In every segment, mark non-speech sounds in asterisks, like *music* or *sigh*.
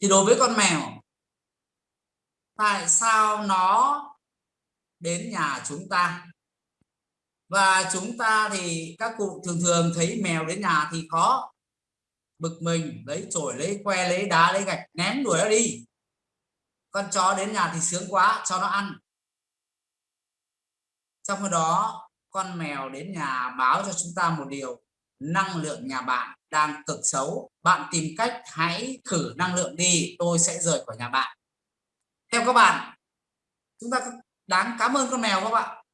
thì đối với con mèo, tại sao nó đến nhà chúng ta? Và chúng ta thì, các cụ thường thường thấy mèo đến nhà thì có bực mình, lấy chổi, lấy que, lấy đá, lấy gạch, ném đuổi nó đi. Con chó đến nhà thì sướng quá, cho nó ăn. Trong khi đó, con mèo đến nhà báo cho chúng ta một điều, năng lượng nhà bạn đang cực xấu, bạn tìm cách hãy thử năng lượng đi, tôi sẽ rời khỏi nhà bạn. Theo các bạn, chúng ta đáng cảm ơn con mèo các bạn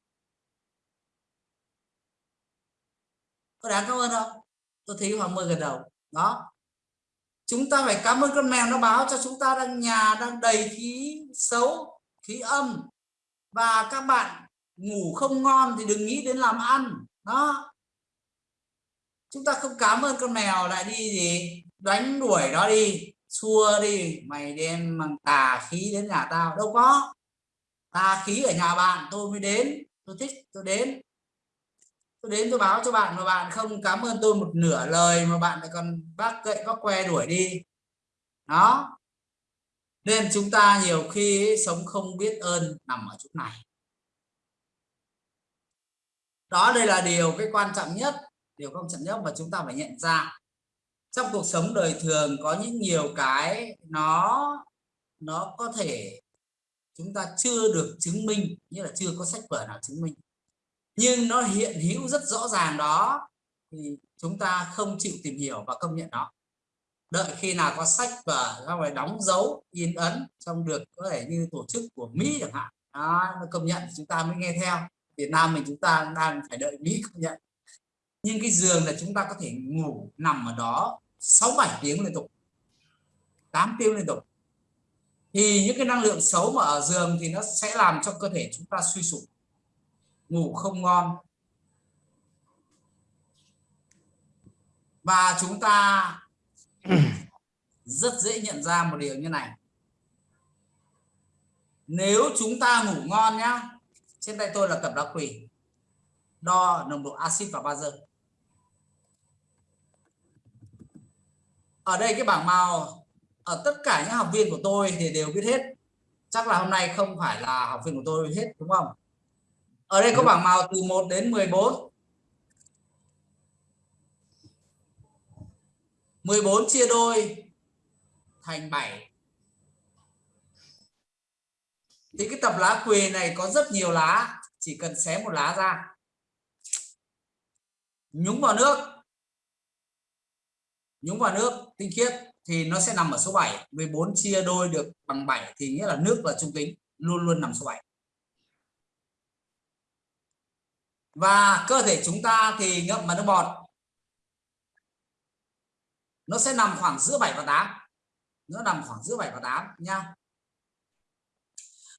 có đáng cảm ơn không? Tôi thấy hoàng mười gần đầu. Đó. Chúng ta phải cảm ơn con mèo nó báo cho chúng ta đang nhà đang đầy khí xấu, khí âm. Và các bạn ngủ không ngon thì đừng nghĩ đến làm ăn. Đó chúng ta không cảm ơn con mèo lại đi gì, đánh đuổi nó đi, xua đi, mày đem bằng tà khí đến nhà tao. Đâu có. Tà khí ở nhà bạn, tôi mới đến, tôi thích, tôi đến. Tôi đến, tôi báo cho bạn mà bạn không cảm ơn tôi một nửa lời mà bạn lại còn bác gậy bác que đuổi đi. Đó. Nên chúng ta nhiều khi sống không biết ơn nằm ở chỗ này. Đó đây là điều cái quan trọng nhất điều quan trọng nhất mà chúng ta phải nhận ra trong cuộc sống đời thường có những nhiều cái nó nó có thể chúng ta chưa được chứng minh như là chưa có sách vở nào chứng minh. Nhưng nó hiện hữu rất rõ ràng đó thì chúng ta không chịu tìm hiểu và công nhận nó. Đợi khi nào có sách vở ra ngoài đóng dấu in ấn trong được có thể như tổ chức của Mỹ chẳng hạn đó, nó công nhận chúng ta mới nghe theo. Việt Nam mình chúng ta đang phải đợi Mỹ công nhận nhưng cái giường là chúng ta có thể ngủ nằm ở đó 6 7 tiếng liên tục 8 tiếng liên tục. Thì những cái năng lượng xấu mà ở giường thì nó sẽ làm cho cơ thể chúng ta suy sụp, ngủ không ngon. Và chúng ta *coughs* rất dễ nhận ra một điều như này. Nếu chúng ta ngủ ngon nhá, trên tay tôi là cẩm đá quỳ, đo nồng độ axit và bazơ. Ở đây cái bảng màu ở tất cả những học viên của tôi thì đều biết hết. Chắc là hôm nay không phải là học viên của tôi hết đúng không? Ở đây có bảng màu từ 1 đến 14 14 chia đôi thành 7 thì cái tập lá quỳ này có rất nhiều lá chỉ cần xé một lá ra. Nhúng vào nước nhúng vào nước tinh khiết thì nó sẽ nằm ở số 7 14 chia đôi được bằng 7 thì nghĩa là nước là trung tính luôn luôn nằm số 7 và cơ thể chúng ta thì ngậm vào nước bọt. Nó sẽ nằm khoảng giữa 7 và 8 nó nằm khoảng giữa 7 và 8 nha.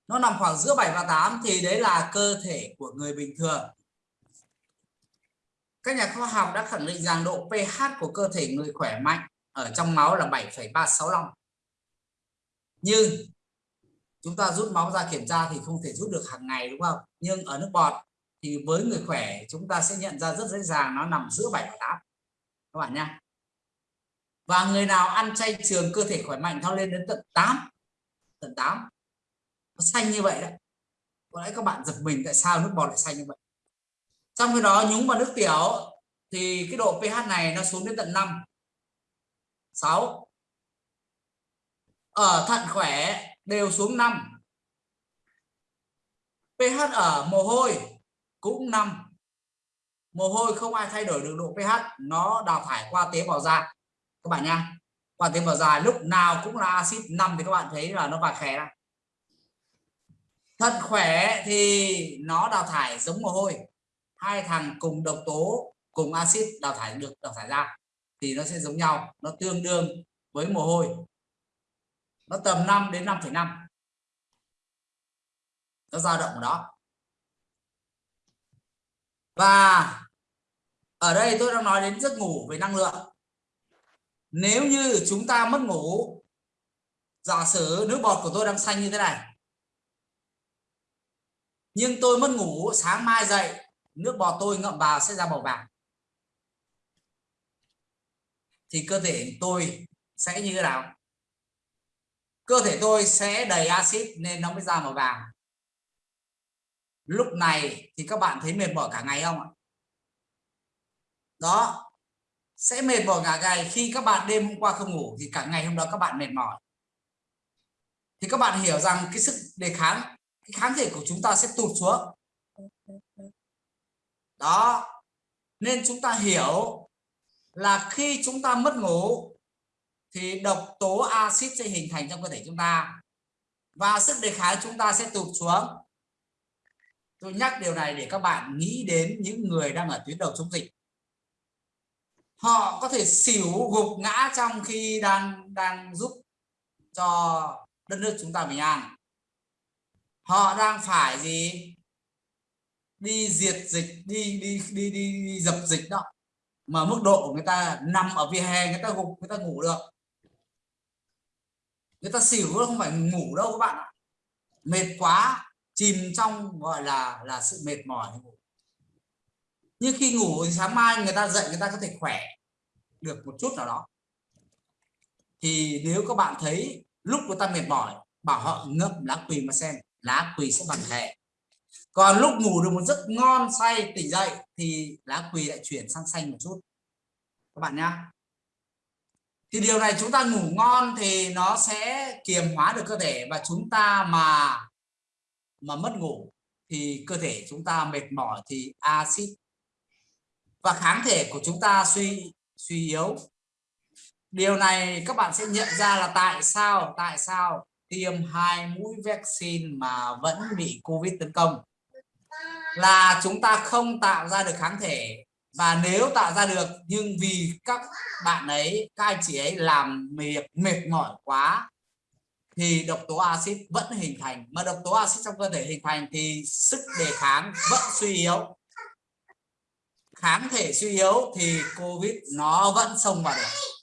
Nó nằm khoảng giữa 7 và 8 thì đấy là cơ thể của người bình thường các nhà khoa học đã khẳng định rằng độ pH của cơ thể người khỏe mạnh ở trong máu là 7,365 nhưng chúng ta rút máu ra kiểm tra thì không thể rút được hàng ngày đúng không? Nhưng ở nước bọt thì với người khỏe chúng ta sẽ nhận ra rất dễ dàng nó nằm giữa 7 và 8 các bạn nha và người nào ăn chay trường cơ thể khỏe mạnh nó lên đến tận 8 tận 8 nó xanh như vậy đấy. Có lẽ các bạn giật mình tại sao nước bọt lại xanh như vậy trong khi đó, nhúng vào nước tiểu, thì cái độ pH này nó xuống đến tận 5 6 ở thận khỏe đều xuống 5 pH ở mồ hôi cũng 5 mồ hôi không ai thay đổi được độ pH, nó đào thải qua tế bào da. Các bạn nha, qua tế bào da lúc nào cũng là axit 5 thì các bạn thấy là nó vàng khè ra. Thận khỏe thì nó đào thải giống mồ hôi hai thằng cùng độc tố cùng axit đào thải được đào thải ra thì nó sẽ giống nhau nó tương đương với mồ hôi. Nó tầm 5 đến 5,5 nó dao động ở đó. Và ở đây tôi đang nói đến giấc ngủ về năng lượng. Nếu như chúng ta mất ngủ giả sử nước bọt của tôi đang xanh như thế này nhưng tôi mất ngủ sáng mai dậy nước bọt tôi ngậm vào sẽ ra màu vàng. Thì cơ thể tôi sẽ như thế nào? Cơ thể tôi sẽ đầy axit nên nó mới ra màu vàng. Lúc này thì các bạn thấy mệt mỏi cả ngày không ạ? Đó, sẽ mệt mỏi cả ngày khi các bạn đêm hôm qua không ngủ thì cả ngày hôm đó các bạn mệt mỏi. Thì các bạn hiểu rằng cái sức đề kháng, cái kháng thể của chúng ta sẽ tụt xuống đó. Nên chúng ta hiểu là khi chúng ta mất ngủ thì độc tố axit sẽ hình thành trong cơ thể chúng ta. Và sức đề kháng chúng ta sẽ tụt xuống. Tôi nhắc điều này để các bạn nghĩ đến những người đang ở tuyến đầu chống dịch. Họ có thể xỉu gục ngã trong khi đang đang giúp cho đất nước chúng ta bình an. Họ đang phải gì? Đi diệt dịch đi đi đi đi, đi dập dịch đó. Mà mức độ của người ta nằm ở vỉa hè người ta gục người ta ngủ được. Người ta xỉu không phải ngủ đâu các bạn ạ. Mệt quá chìm trong gọi là là sự mệt mỏi. Nhưng khi ngủ thì sáng mai người ta dậy người ta có thể khỏe được một chút nào đó. Thì nếu các bạn thấy lúc người ta mệt mỏi bảo họ ngậm lá quỳ mà xem lá quỳ sẽ bằng hệ còn lúc ngủ được một giấc ngon say, tỉnh dậy thì lá quỳ lại chuyển sang xanh một chút. Các bạn nhá. Thì điều này chúng ta ngủ ngon thì nó sẽ kiềm hóa được cơ thể và chúng ta mà mà mất ngủ thì cơ thể chúng ta mệt mỏi thì axit. Và kháng thể của chúng ta suy suy yếu. Điều này các bạn sẽ nhận ra là tại sao tại sao tiêm hai mũi vaccine mà vẫn bị covid tấn công. Là chúng ta không tạo ra được kháng thể. Và nếu tạo ra được, nhưng vì các bạn ấy, các anh chị ấy làm mệt mệt mỏi quá, thì độc tố axit vẫn hình thành. Mà độc tố axit trong cơ thể hình thành thì sức đề kháng vẫn suy yếu. Kháng thể suy yếu thì covid nó vẫn xông vào được.